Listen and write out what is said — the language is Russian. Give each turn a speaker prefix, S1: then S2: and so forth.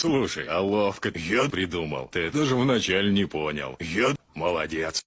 S1: Слушай, а ловко я придумал. Ты даже вначале не понял. Я молодец.